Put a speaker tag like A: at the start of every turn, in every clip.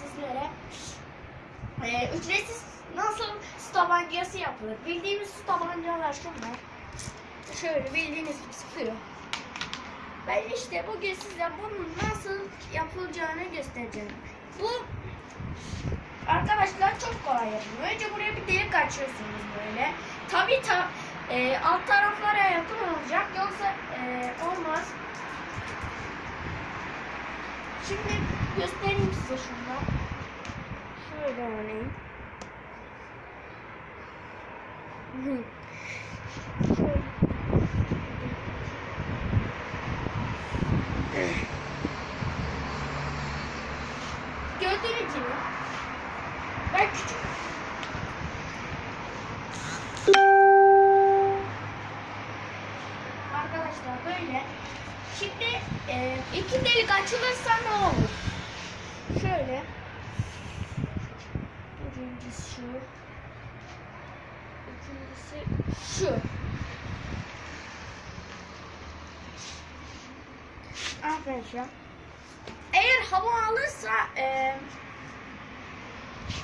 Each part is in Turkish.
A: sizlere e, ücretsiz nasıl su tabancası yapılır. Bildiğimiz su tabancalar şunlar. Şöyle bildiğiniz gibi sıkıyor. Ben işte bugün size bunun nasıl yapılacağını göstereceğim. Bu arkadaşlar çok kolay yapılıyor. Önce buraya bir delik açıyorsunuz böyle. Tabi ta, e, alt taraflara yakın olacak yoksa e, olmaz. Şimdi göstereyim size şunu. Şöyle örneğin. Şöyle. Gördüğünüz gibi ben küçük Arkadaşlar böyle Şimdi e, iki delik açılırsa ne olur? Şöyle Birincisi şu İkincisi şu Arkadaşlar eğer hava alırsa e,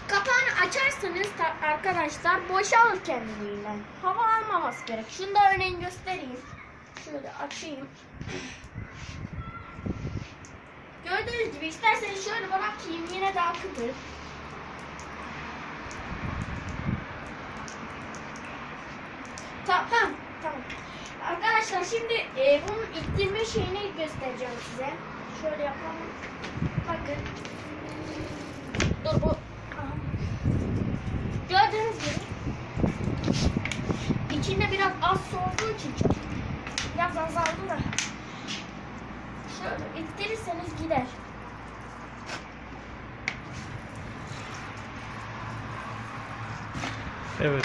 A: kapağını açarsanız arkadaşlar boşalır kendiliğinden. Hava almaması gerek. Şunu da örneğin göstereyim. Şöyle açayım. Gördüğünüz gibi isterseniz şöyle bırakayım yine de akıtır. Tamam, tamam. Arkadaşlar şimdi e, bunun ittirme şeyini göstereceğim size. Şöyle yapalım. Bakın. Dur bu. Aha. Gördüğünüz gibi. İçinde biraz az su olduğu için çok biraz azaldı da. Şöyle ittirirseniz gider.
B: Evet.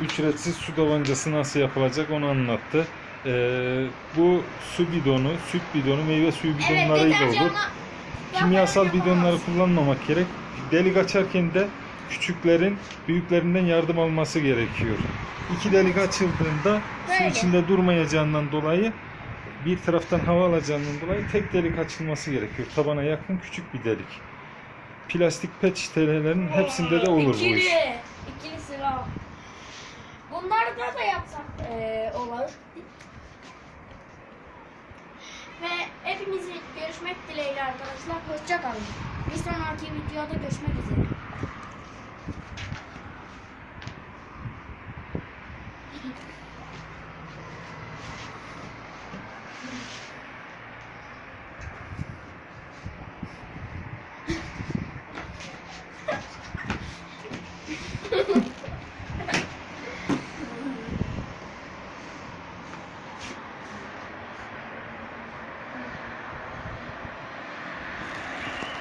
B: Ücretsiz su tabancası nasıl yapılacak onu anlattı. Ee, bu su bidonu, süt bidonu, meyve suyu bidonlarıyla olur.
A: deterjanla
B: Kimyasal bidonları kullanmamak gerek. Delik açarken de küçüklerin büyüklerinden yardım alması gerekiyor. İki delik açıldığında su
A: Böyle.
B: içinde durmayacağından dolayı bir taraftan hava alacağından dolayı tek delik açılması gerekiyor. Tabana yakın küçük bir delik. Plastik pet şişelerin hepsinde de olur bu iş.
A: Bunlarda da yapsak eee olur. Ve hepinizi görüşmek dileğiyle arkadaşlar. Hoşça kalın. Bir sonraki videoda görüşmek üzere.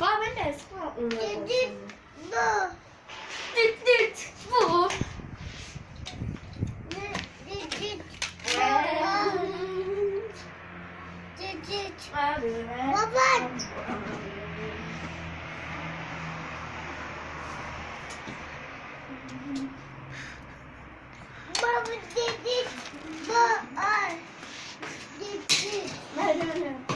A: Bak ben de spor yapmıyorum. Düt bu. Düt düt bu. Baba. Baba dedi bu ay. Dedi.